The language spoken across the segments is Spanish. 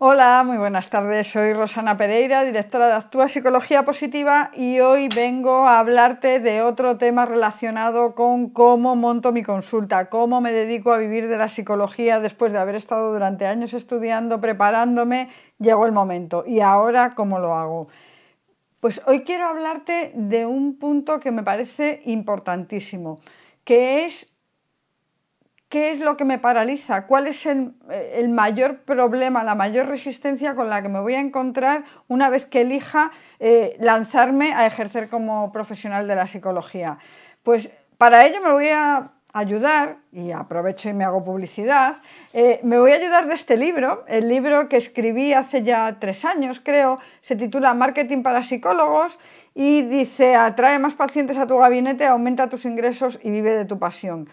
Hola, muy buenas tardes. Soy Rosana Pereira, directora de Actúa Psicología Positiva y hoy vengo a hablarte de otro tema relacionado con cómo monto mi consulta, cómo me dedico a vivir de la psicología después de haber estado durante años estudiando, preparándome, llegó el momento. ¿Y ahora cómo lo hago? Pues hoy quiero hablarte de un punto que me parece importantísimo, que es ¿Qué es lo que me paraliza? ¿Cuál es el, mayor problema, la mayor resistencia con la que me voy a encontrar una vez que elija eh, lanzarme a ejercer como profesional de la psicología? Pues para ello me voy a ayudar, y aprovecho y me hago publicidad, eh, me voy a ayudar de este libro, el libro que escribí hace ya tres años, creo, se titula Marketing para psicólogos y dice, atrae más pacientes a tu gabinete, aumenta tus ingresos y vive de tu pasión.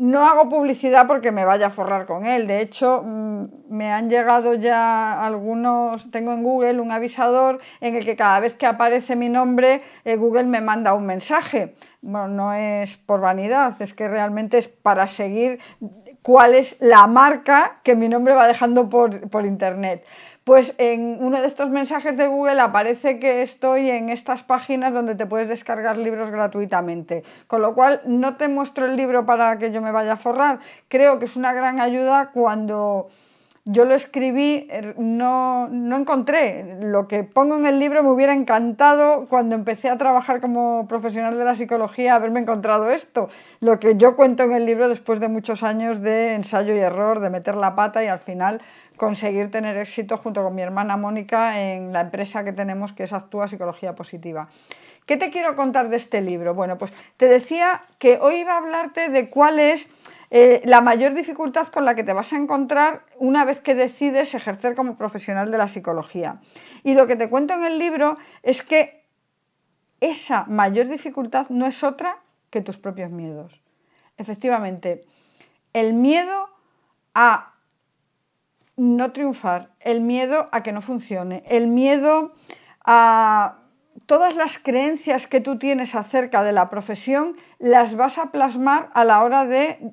No hago publicidad porque me vaya a forrar con él. De hecho, mm, me han llegado ya algunos, tengo en Google un avisador en el que cada vez que aparece mi nombre, eh, Google me manda un mensaje. Bueno, no es por vanidad, es que realmente es para seguir cuál es la marca que mi nombre va dejando por, por internet pues en uno de estos mensajes de Google aparece que estoy en estas páginas donde te puedes descargar libros gratuitamente. Con lo cual no te muestro el libro para que yo me vaya a forrar. Creo que es una gran ayuda cuando yo lo escribí, er, no, no, encontré. Lo que pongo en el libro me hubiera encantado cuando empecé a trabajar como profesional de la psicología haberme encontrado esto. Lo que yo cuento en el libro después de muchos años de ensayo y error, de meter la pata y al final conseguir tener éxito junto con mi hermana Mónica en la empresa que tenemos que es Actúa Psicología Positiva. ¿Qué te quiero contar de este libro? Bueno, pues te decía que hoy iba a hablarte de cuál es eh, la mayor dificultad con la que te vas a encontrar una vez que decides ejercer como profesional de la psicología. Y lo que te cuento en el libro es que esa mayor dificultad no es otra que tus propios miedos. Efectivamente, el miedo a no triunfar, el miedo a que no funcione, el miedo a todas las creencias que tú tienes acerca de la profesión, las vas a plasmar a la hora de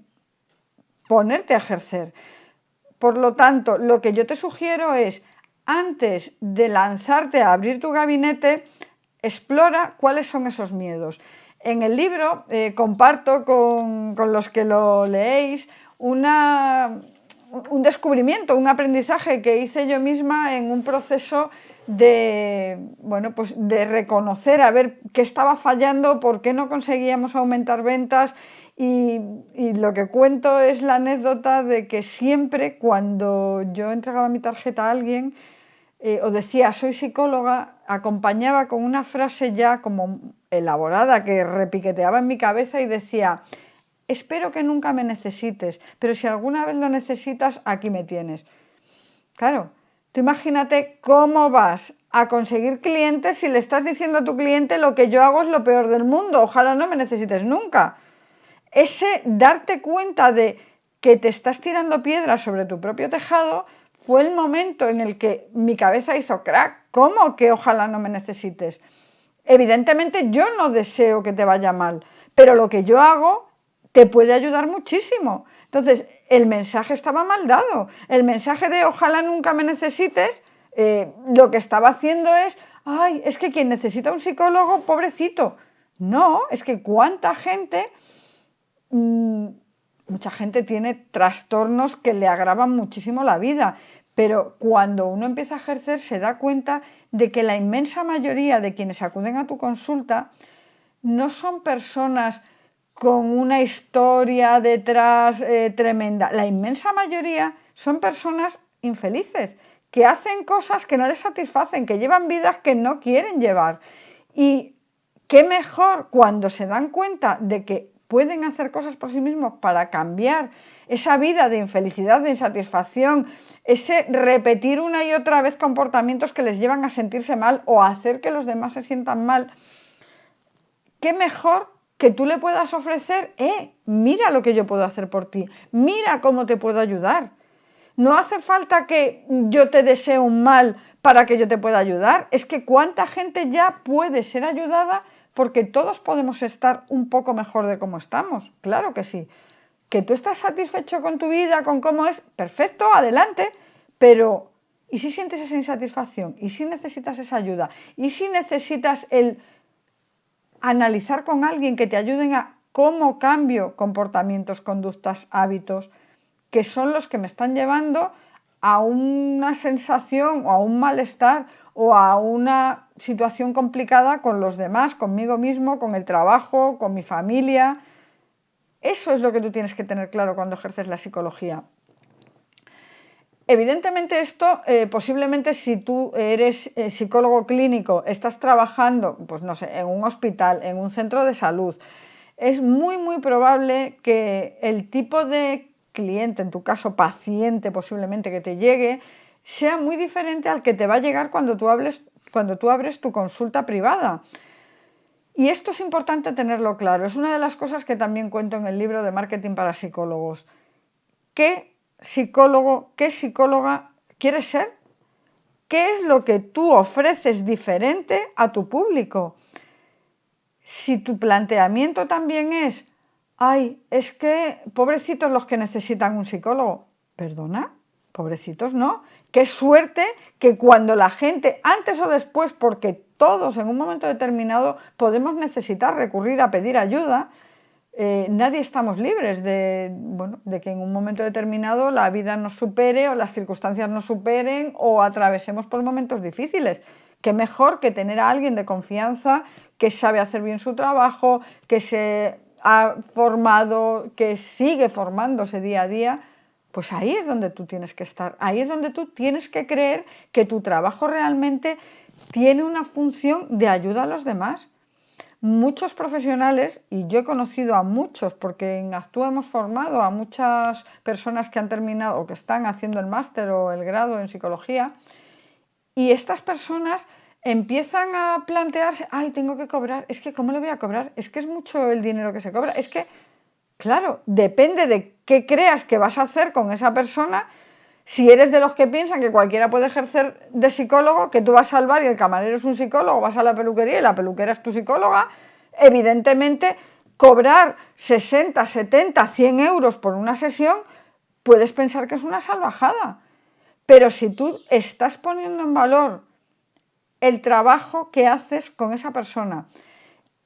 ponerte a ejercer. Por lo tanto, lo que yo te sugiero es, antes de lanzarte a abrir tu gabinete, explora cuáles son esos miedos. En el libro eh, comparto con, con los que lo leéis un descubrimiento, un aprendizaje que hice yo misma en un proceso de, bueno, pues de reconocer a ver qué estaba fallando, por qué no conseguíamos aumentar ventas y, lo que cuento es la anécdota de que siempre cuando yo entregaba mi tarjeta a alguien eh, o decía soy psicóloga, acompañaba con una frase ya como elaborada que repiqueteaba en mi cabeza y decía espero que nunca me necesites, pero si alguna vez lo necesitas, aquí me tienes. Claro, tú imagínate cómo vas a conseguir clientes si le estás diciendo a tu cliente lo que yo hago es lo peor del mundo, ojalá no me necesites nunca. Ese darte cuenta de que te estás tirando piedras sobre tu propio tejado fue el momento en el que mi cabeza hizo crack. ¿Cómo que ojalá no me necesites? Evidentemente yo no deseo que te vaya mal, pero lo que yo hago te puede ayudar muchísimo. Entonces, el mensaje estaba mal dado. El mensaje de ojalá nunca me necesites, eh, lo que estaba haciendo es, ay, es que quien necesita un psicólogo, pobrecito. No, es que cuánta gente, mm, mucha gente tiene trastornos que le agravan muchísimo la vida, pero cuando uno empieza a ejercer se da cuenta de que la inmensa mayoría de quienes acuden a tu consulta no son personas con una historia detrás eh, tremenda. La inmensa mayoría son personas infelices, que hacen cosas que no les satisfacen, que llevan vidas que no quieren llevar. Y qué mejor cuando se dan cuenta de que pueden hacer cosas por sí mismos para cambiar esa vida de infelicidad, de insatisfacción, ese repetir una y otra vez comportamientos que les llevan a sentirse mal o a hacer que los demás se sientan mal. ¿Qué mejor que tú le puedas ofrecer, eh, mira lo que yo puedo hacer por ti, mira cómo te puedo ayudar. No hace falta que yo te desee un mal para que yo te pueda ayudar. Es que cuánta gente ya puede ser ayudada porque todos podemos estar un poco mejor de cómo estamos. Claro que sí. Que tú estás satisfecho con tu vida, con cómo es, perfecto, adelante. Pero y si sientes esa insatisfacción, y si necesitas esa ayuda, y si necesitas el analizar con alguien que te ayuden a cómo cambio comportamientos, conductas, hábitos, que son los que me están llevando a una sensación o a un malestar o a una situación complicada con los demás, conmigo mismo, con el trabajo, con mi familia. Eso es lo que tú tienes que tener claro cuando ejerces la psicología. Evidentemente esto, eh, posiblemente si tú eres eh, psicólogo clínico, estás trabajando, pues no sé, en un hospital, en un centro de salud, es muy, muy probable que el tipo de cliente, en tu caso paciente posiblemente que te llegue, sea muy diferente al que te va a llegar cuando tú, cuando tú abres tu consulta privada. Y esto es importante tenerlo claro. Es una de las cosas que también cuento en el libro de Marketing para Psicólogos. ¿Qué psicólogo, qué psicóloga quieres ser? ¿Qué es lo que tú ofreces diferente a tu público? Si tu planteamiento también es, ay, es que pobrecitos los que necesitan un psicólogo, perdona, pobrecitos no, qué suerte que cuando la gente, antes o después, porque todos en un momento determinado podemos necesitar recurrir a pedir ayuda, eh, nadie estamos libres de, de que en un momento determinado la vida nos supere o las circunstancias nos superen o atravesemos por momentos difíciles. Qué mejor que tener a alguien de confianza que sabe hacer bien su trabajo, que se ha formado, que sigue formándose día a día, pues ahí es donde tú tienes que estar, ahí es donde tú tienes que creer que tu trabajo realmente tiene una función de ayuda a los demás muchos profesionales, y yo he conocido a muchos, porque en Actúa hemos formado a muchas personas que han terminado o que están haciendo el máster o el grado en psicología, y estas personas empiezan a plantearse, ay, tengo que cobrar, es que ¿cómo le voy a cobrar? Es que es mucho el dinero que se cobra, es que, claro, depende de qué creas que vas a hacer con esa persona, si eres de los que piensan que cualquiera puede ejercer de psicólogo, que tú vas al bar y el camarero es un psicólogo, vas a la peluquería y la peluquera es tu psicóloga, evidentemente cobrar 60, 70, 100 euros por una sesión, puedes pensar que es una salvajada. Pero si tú estás poniendo en valor el trabajo que haces con esa persona,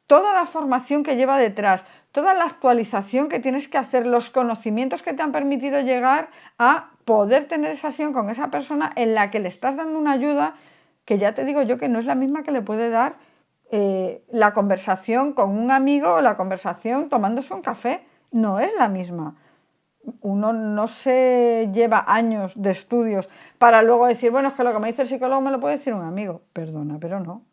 toda la formación que lleva detrás, toda la actualización que tienes que hacer, los conocimientos que te han permitido llegar a poder tener esa sesión con esa persona en la que le estás dando una ayuda que ya te digo yo que no es la misma que le puede dar eh, la conversación con un amigo o la conversación tomándose un café. No es la misma. Uno no se lleva años de estudios para luego decir, bueno, es que lo que me dice el psicólogo me lo puede decir un amigo. Perdona, pero no.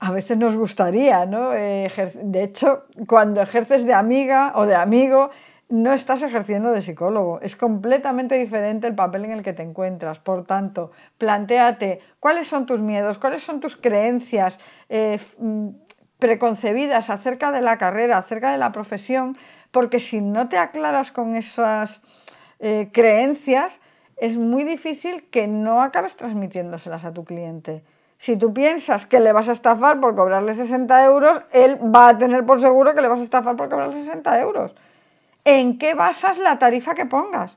A veces nos gustaría, ¿no? De hecho, cuando ejerces de amiga o de amigo, no estás ejerciendo de psicólogo, es completamente diferente el papel en el que te encuentras. Por tanto, planteate cuáles son tus miedos, cuáles son tus creencias eh, mm, preconcebidas acerca de la carrera, acerca de la profesión, porque si no te aclaras con esas eh, creencias, es muy difícil que no acabes transmitiéndoselas a tu cliente. Si tú piensas que le vas a estafar por cobrarle 60 euros, él va a tener por seguro que le vas a estafar por cobrarle 60 euros en qué basas la tarifa que pongas.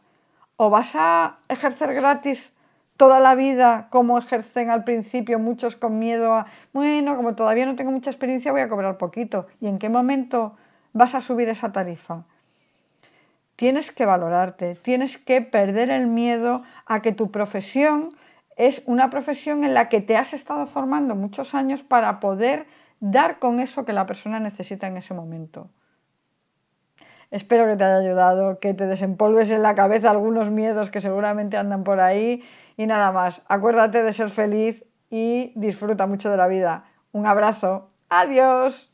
O vas a ejercer gratis toda la vida como ejercen al principio muchos con miedo a, bueno, como todavía no tengo mucha experiencia voy a cobrar poquito. ¿Y en qué momento vas a subir esa tarifa? Tienes que valorarte, tienes que perder el miedo a que tu profesión es una profesión en la que te has estado formando muchos años para poder dar con eso que la persona necesita en ese momento. Espero que te haya ayudado, que te desempolves en la cabeza algunos miedos que seguramente andan por ahí y nada más. Acuérdate de ser feliz y disfruta mucho de la vida. Un abrazo. Adiós.